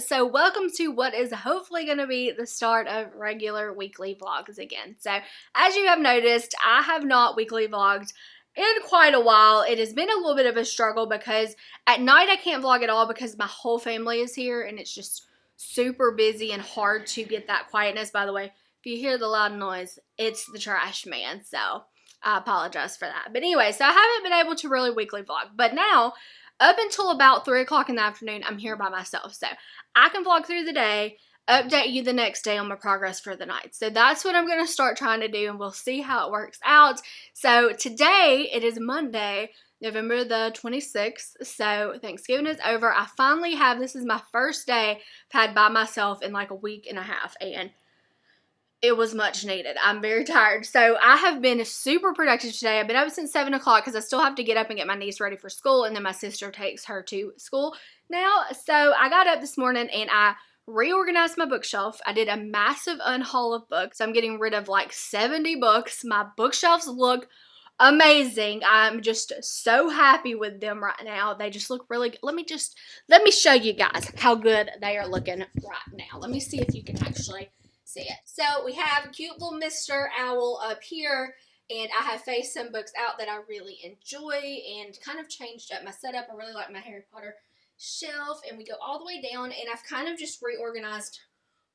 So welcome to what is hopefully going to be the start of regular weekly vlogs again. So as you have noticed, I have not weekly vlogged in quite a while. It has been a little bit of a struggle because at night I can't vlog at all because my whole family is here and it's just super busy and hard to get that quietness. By the way, if you hear the loud noise, it's the trash man. So I apologize for that. But anyway, so I haven't been able to really weekly vlog. But now up until about 3 o'clock in the afternoon, I'm here by myself. So I can vlog through the day, update you the next day on my progress for the night. So that's what I'm going to start trying to do and we'll see how it works out. So today, it is Monday, November the 26th. So Thanksgiving is over. I finally have, this is my first day I've had by myself in like a week and a half. And it was much needed. I'm very tired. So I have been super productive today. I've been up since 7 o'clock because I still have to get up and get my niece ready for school. And then my sister takes her to school now. So I got up this morning and I reorganized my bookshelf. I did a massive unhaul of books. I'm getting rid of like 70 books. My bookshelves look amazing. I'm just so happy with them right now. They just look really good. Let me just, let me show you guys how good they are looking right now. Let me see if you can actually see it. So we have cute little Mr. Owl up here and I have faced some books out that I really enjoy and kind of changed up my setup. I really like my Harry Potter shelf and we go all the way down and I've kind of just reorganized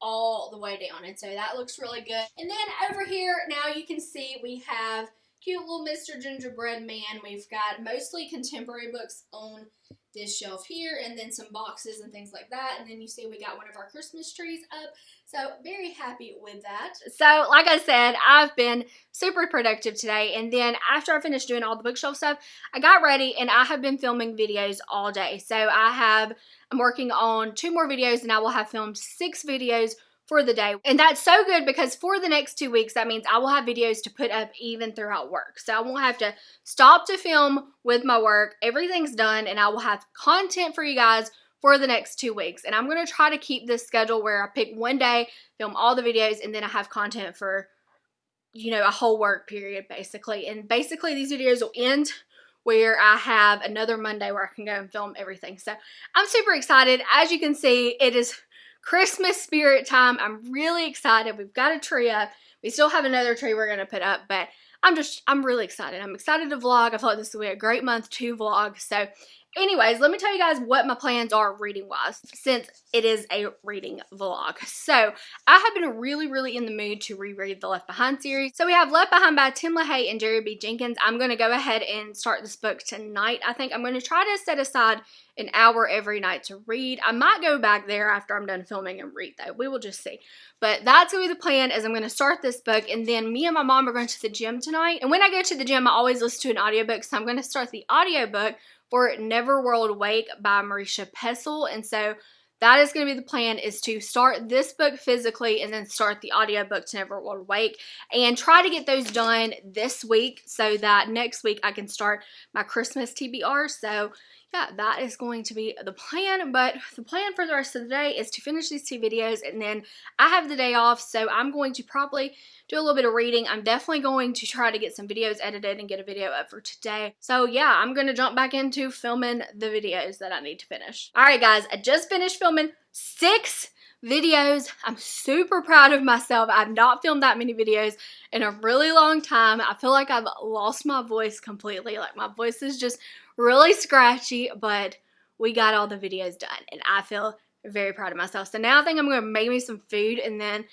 all the way down and so that looks really good. And then over here now you can see we have cute little Mr. Gingerbread Man. We've got mostly contemporary books on this shelf here and then some boxes and things like that. And then you see we got one of our Christmas trees up. So very happy with that. So like I said, I've been super productive today. And then after I finished doing all the bookshelf stuff, I got ready and I have been filming videos all day. So I have, I'm working on two more videos and I will have filmed six videos for the day. And that's so good because for the next two weeks, that means I will have videos to put up even throughout work. So I won't have to stop to film with my work. Everything's done and I will have content for you guys for the next two weeks. And I'm going to try to keep this schedule where I pick one day, film all the videos, and then I have content for, you know, a whole work period basically. And basically these videos will end where I have another Monday where I can go and film everything. So I'm super excited. As you can see, it is Christmas spirit time. I'm really excited. We've got a tree up. We still have another tree we're going to put up, but I'm just, I'm really excited. I'm excited to vlog. I thought this would be a great month to vlog. So anyways, let me tell you guys what my plans are reading wise since it is a reading vlog. So I have been really, really in the mood to reread the Left Behind series. So we have Left Behind by Tim LaHaye and Jerry B. Jenkins. I'm going to go ahead and start this book tonight. I think I'm going to try to set aside an hour every night to read. I might go back there after I'm done filming and read though. We will just see. But that's going to be the plan is I'm going to start this book and then me and my mom are going to the gym tonight. And when I go to the gym, I always listen to an audiobook. So I'm going to start the audiobook for Neverworld Wake by Marisha Pessl. And so that is going to be the plan is to start this book physically and then start the audiobook to Neverworld Wake and try to get those done this week so that next week I can start my Christmas TBR. So yeah, that is going to be the plan. But the plan for the rest of the day is to finish these two videos and then I have the day off. So I'm going to probably do a little bit of reading. I'm definitely going to try to get some videos edited and get a video up for today. So yeah, I'm going to jump back into filming the videos that I need to finish. All right, guys, I just finished filming six videos. I'm super proud of myself. I've not filmed that many videos in a really long time. I feel like I've lost my voice completely. Like my voice is just really scratchy, but we got all the videos done and I feel very proud of myself. So now I think I'm going to make me some food and then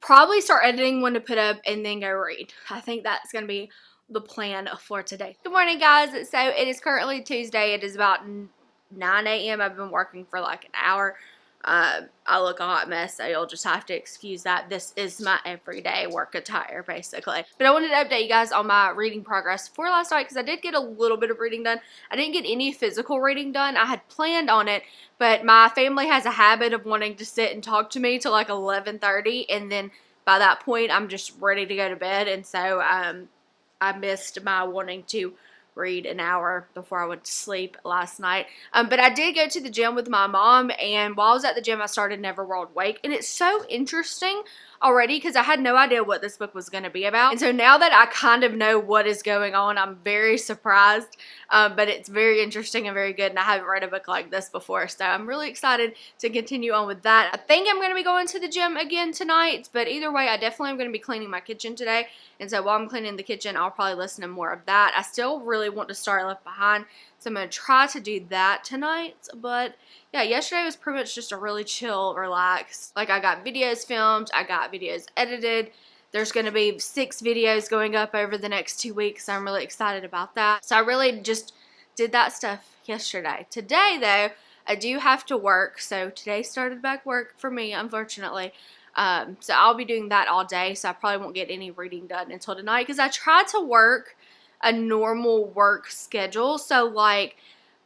probably start editing one to put up and then go read. I think that's going to be the plan for today. Good morning guys. So it is currently Tuesday. It is about 9 a.m. I've been working for like an hour uh, I look a hot mess, so you'll just have to excuse that. This is my everyday work attire, basically. But I wanted to update you guys on my reading progress for last night because I did get a little bit of reading done. I didn't get any physical reading done. I had planned on it, but my family has a habit of wanting to sit and talk to me till like 11.30, and then by that point, I'm just ready to go to bed, and so um, I missed my wanting to read an hour before I went to sleep last night. Um, but I did go to the gym with my mom, and while I was at the gym, I started Neverworld Wake, and it's so interesting already because I had no idea what this book was going to be about. And so now that I kind of know what is going on, I'm very surprised. Um, but it's very interesting and very good. And I haven't read a book like this before. So I'm really excited to continue on with that. I think I'm going to be going to the gym again tonight. But either way, I definitely am going to be cleaning my kitchen today. And so while I'm cleaning the kitchen, I'll probably listen to more of that. I still really want to start Left Behind. So I'm going to try to do that tonight. But yeah, yesterday was pretty much just a really chill, relaxed. Like I got videos filmed, I got videos edited. There's going to be six videos going up over the next two weeks. So I'm really excited about that. So I really just did that stuff yesterday. Today, though, I do have to work. So today started back work for me, unfortunately. Um, so I'll be doing that all day. So I probably won't get any reading done until tonight because I tried to work a normal work schedule. So like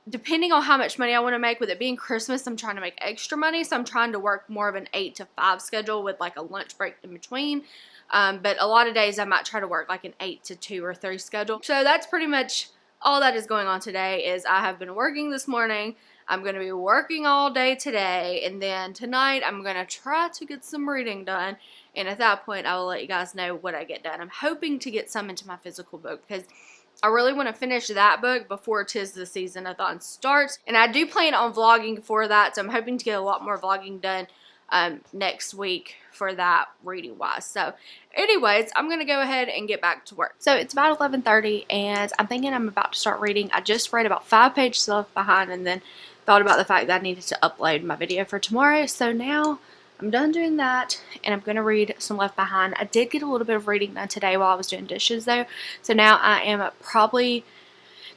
depending on how much money I want to make, with it being Christmas, I'm trying to make extra money. So I'm trying to work more of an 8 to 5 schedule with like a lunch break in between. Um, but a lot of days I might try to work like an 8 to 2 or 3 schedule. So that's pretty much all that is going on today is I have been working this morning. I'm going to be working all day today. And then tonight I'm going to try to get some reading done. And at that point I will let you guys know what I get done. I'm hoping to get some into my physical book because I really want to finish that book before Tis the Season-a-thon starts. And I do plan on vlogging for that, so I'm hoping to get a lot more vlogging done um, next week for that reading wise. So anyways, I'm going to go ahead and get back to work. So it's about 11.30 and I'm thinking I'm about to start reading. I just read about five pages left behind and then thought about the fact that I needed to upload my video for tomorrow. So now I'm done doing that and I'm going to read some Left Behind. I did get a little bit of reading done today while I was doing dishes though. So now I am probably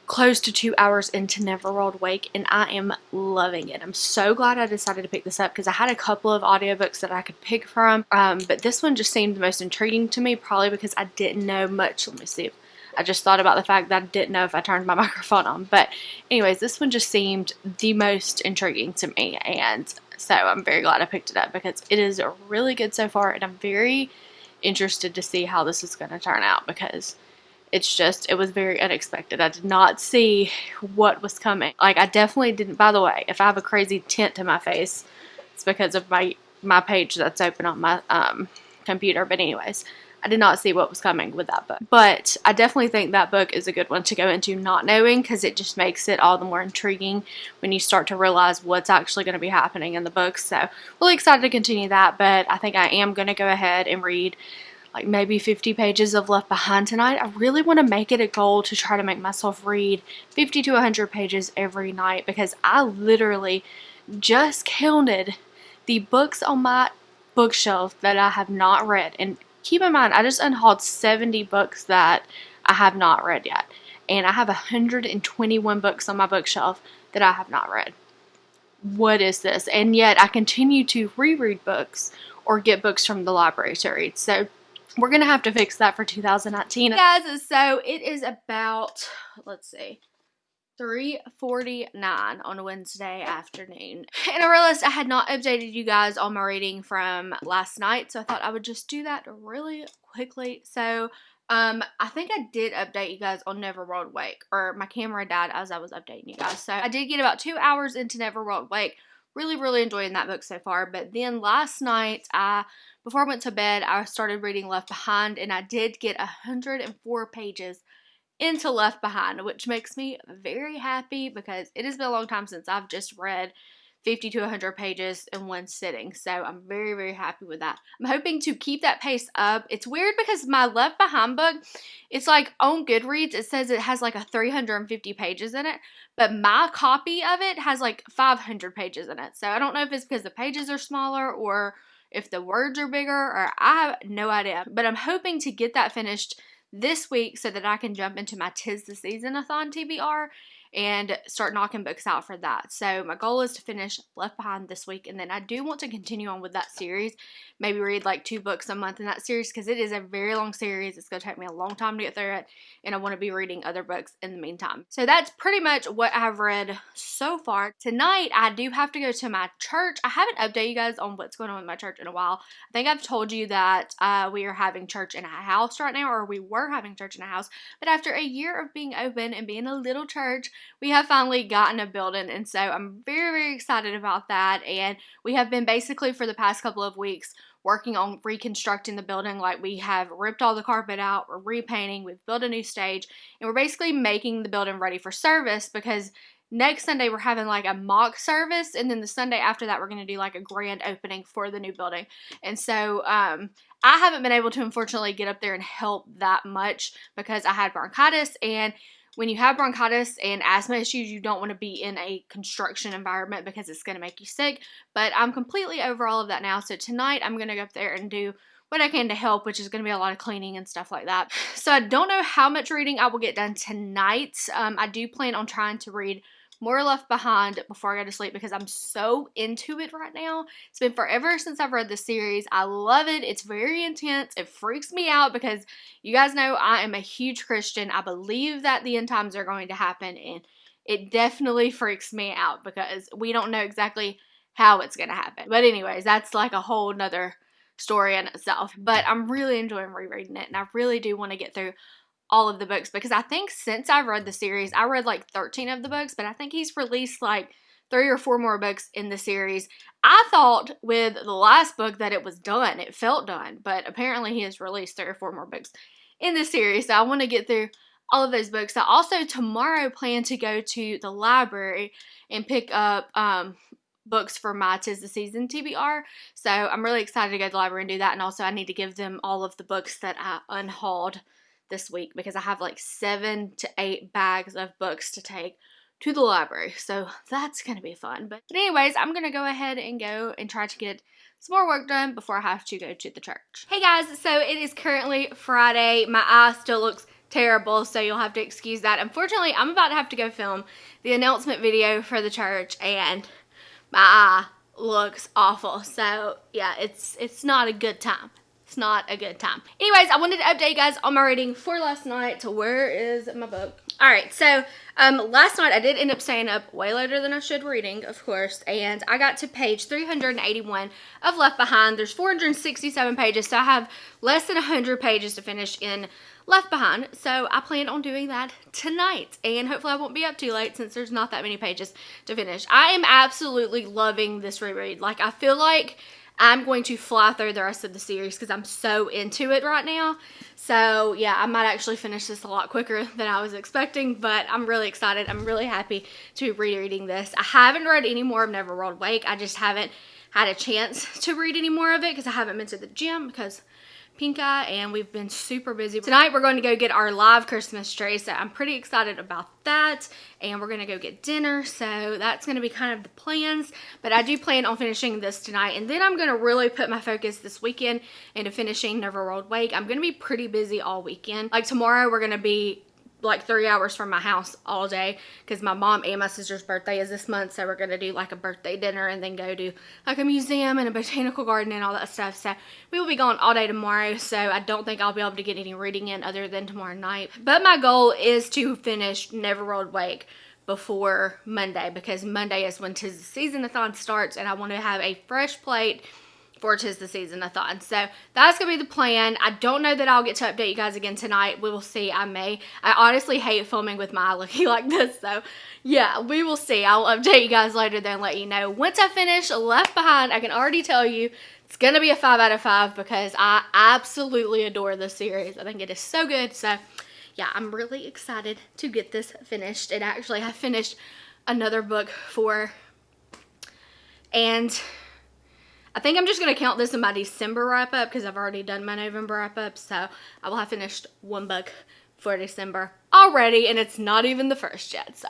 close to two hours into Neverworld Wake and I am loving it. I'm so glad I decided to pick this up because I had a couple of audiobooks that I could pick from. Um, but this one just seemed the most intriguing to me probably because I didn't know much. Let me see. I just thought about the fact that I didn't know if I turned my microphone on. But anyways, this one just seemed the most intriguing to me and so I'm very glad I picked it up because it is really good so far and I'm very interested to see how this is going to turn out because it's just, it was very unexpected. I did not see what was coming. Like I definitely didn't, by the way, if I have a crazy tint to my face, it's because of my, my page that's open on my um, computer. But anyways, I did not see what was coming with that book. But I definitely think that book is a good one to go into not knowing because it just makes it all the more intriguing when you start to realize what's actually going to be happening in the book. So really excited to continue that, but I think I am going to go ahead and read like maybe 50 pages of Left Behind tonight. I really want to make it a goal to try to make myself read 50 to 100 pages every night because I literally just counted the books on my bookshelf that I have not read and keep in mind, I just unhauled 70 books that I have not read yet. And I have 121 books on my bookshelf that I have not read. What is this? And yet I continue to reread books or get books from the library to read. So we're going to have to fix that for 2019. Guys, so it is about, let's see, 3.49 on a Wednesday afternoon. And I realized I had not updated you guys on my reading from last night, so I thought I would just do that really quickly. So, um, I think I did update you guys on Neverworld Wake, or my camera died as I was updating you guys. So, I did get about two hours into Neverworld Wake. Really, really enjoying that book so far. But then last night, I before I went to bed, I started reading Left Behind, and I did get 104 pages into Left Behind, which makes me very happy because it has been a long time since I've just read 50 to 100 pages in one sitting. So I'm very, very happy with that. I'm hoping to keep that pace up. It's weird because my Left Behind book, it's like on Goodreads, it says it has like a 350 pages in it, but my copy of it has like 500 pages in it. So I don't know if it's because the pages are smaller or if the words are bigger or I have no idea. But I'm hoping to get that finished this week so that I can jump into my Tis the Season-a-thon TBR and start knocking books out for that. So my goal is to finish Left Behind this week and then I do want to continue on with that series. Maybe read like two books a month in that series because it is a very long series. It's going to take me a long time to get through it and I want to be reading other books in the meantime. So that's pretty much what I've read so far. Tonight I do have to go to my church. I haven't updated you guys on what's going on with my church in a while. I think I've told you that uh, we are having church in a house right now or we were having church in a house. But after a year of being open and being a little church, we have finally gotten a building and so I'm very very excited about that and we have been basically for the past couple of weeks working on reconstructing the building like we have ripped all the carpet out we're repainting we've built a new stage and we're basically making the building ready for service because next Sunday we're having like a mock service and then the Sunday after that we're going to do like a grand opening for the new building. And so um I haven't been able to unfortunately get up there and help that much because I had bronchitis and when you have bronchitis and asthma issues, you don't want to be in a construction environment because it's going to make you sick. But I'm completely over all of that now. So tonight I'm going to go up there and do what I can to help, which is going to be a lot of cleaning and stuff like that. So I don't know how much reading I will get done tonight. Um, I do plan on trying to read more Left Behind before I go to sleep because I'm so into it right now. It's been forever since I've read the series. I love it. It's very intense. It freaks me out because you guys know I am a huge Christian. I believe that the end times are going to happen and it definitely freaks me out because we don't know exactly how it's going to happen. But anyways, that's like a whole nother story in itself. But I'm really enjoying rereading it and I really do want to get through all of the books because I think since I've read the series, I read like 13 of the books, but I think he's released like three or four more books in the series. I thought with the last book that it was done, it felt done, but apparently he has released three or four more books in the series. So I want to get through all of those books. I also tomorrow plan to go to the library and pick up um, books for my Tis the Season TBR. So I'm really excited to go to the library and do that. And also I need to give them all of the books that I unhauled this week because I have like seven to eight bags of books to take to the library. So that's going to be fun. But, but anyways, I'm going to go ahead and go and try to get some more work done before I have to go to the church. Hey guys, so it is currently Friday. My eye still looks terrible, so you'll have to excuse that. Unfortunately, I'm about to have to go film the announcement video for the church and my eye looks awful. So yeah, it's it's not a good time it's not a good time. Anyways, I wanted to update you guys on my reading for last night. So where is my book? All right, so um, last night I did end up staying up way later than I should reading, of course, and I got to page 381 of Left Behind. There's 467 pages, so I have less than 100 pages to finish in Left Behind, so I plan on doing that tonight, and hopefully I won't be up too late since there's not that many pages to finish. I am absolutely loving this reread. Like, I feel like I'm going to fly through the rest of the series because I'm so into it right now. So yeah, I might actually finish this a lot quicker than I was expecting, but I'm really excited. I'm really happy to be rereading this. I haven't read any more of Neverworld Wake. I just haven't had a chance to read any more of it because I haven't been to the gym because pink eye and we've been super busy. Tonight we're going to go get our live Christmas tree so I'm pretty excited about that and we're going to go get dinner so that's going to be kind of the plans but I do plan on finishing this tonight and then I'm going to really put my focus this weekend into finishing Neverworld Wake. I'm going to be pretty busy all weekend. Like tomorrow we're going to be like three hours from my house all day because my mom and my sister's birthday is this month so we're gonna do like a birthday dinner and then go to like a museum and a botanical garden and all that stuff. So we will be gone all day tomorrow so I don't think I'll be able to get any reading in other than tomorrow night. But my goal is to finish Neverworld Wake before Monday because Monday is when tis the season-a-thon starts and I want to have a fresh plate for Tis the Season a thon. So that's to be the plan. I don't know that I'll get to update you guys again tonight. We will see. I may. I honestly hate filming with my eye looking like this. So yeah, we will see. I'll update you guys later then let you know. Once I finish Left Behind, I can already tell you it's to be a 5 out of 5 because I absolutely adore this series. I think it is so good. So yeah, I'm really excited to get this finished. And actually, I finished another book for and I think I'm just going to count this in my December wrap up because I've already done my November wrap up. So I will have finished one book for December already and it's not even the first yet so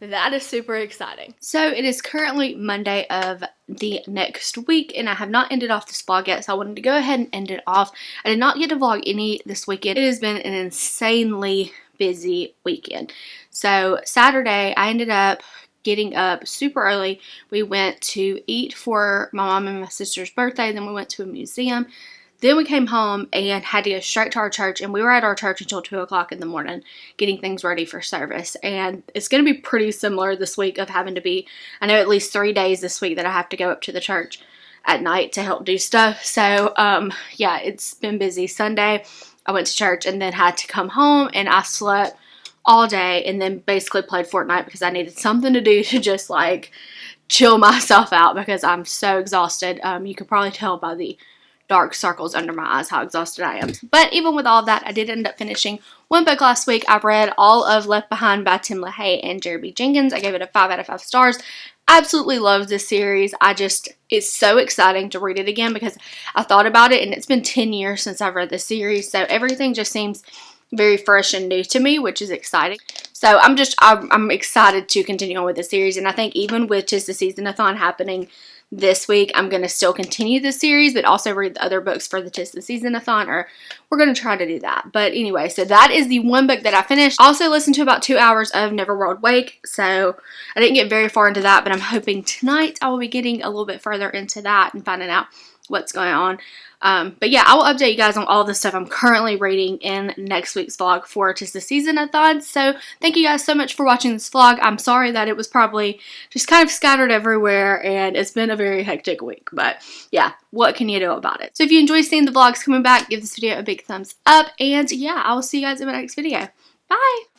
that is super exciting so it is currently monday of the next week and i have not ended off this vlog yet so i wanted to go ahead and end it off i did not get to vlog any this weekend it has been an insanely busy weekend. So Saturday, I ended up getting up super early. We went to eat for my mom and my sister's birthday. Then we went to a museum. Then we came home and had to go straight to our church, and we were at our church until 2 o'clock in the morning getting things ready for service. And it's going to be pretty similar this week of having to be, I know at least three days this week that I have to go up to the church at night to help do stuff. So, um, yeah, it's been busy. Sunday, I went to church and then had to come home, and I slept all day and then basically played Fortnite because I needed something to do to just like chill myself out because I'm so exhausted. Um, you could probably tell by the dark circles under my eyes how exhausted I am. But even with all that, I did end up finishing one book last week. I read all of Left Behind by Tim LaHaye and Jeremy Jenkins. I gave it a 5 out of 5 stars. Absolutely love this series. I just, it's so exciting to read it again because I thought about it and it's been 10 years since I've read the series. So everything just seems very fresh and new to me, which is exciting. So I'm just, I'm, I'm excited to continue on with the series. And I think even with just the season-a-thon happening this week, I'm going to still continue the series, but also read the other books for the Tis the Season-a-thon, or we're going to try to do that. But anyway, so that is the one book that I finished. Also listened to about two hours of Neverworld Wake, so I didn't get very far into that, but I'm hoping tonight I will be getting a little bit further into that and finding out what's going on. Um, but yeah, I will update you guys on all the stuff I'm currently reading in next week's vlog for Tis the Season-a-thon. So thank you guys so much for watching this vlog. I'm sorry that it was probably just kind of scattered everywhere and it's been a very hectic week. But yeah, what can you do about it? So if you enjoy seeing the vlogs coming back, give this video a big thumbs up. And yeah, I will see you guys in my next video. Bye!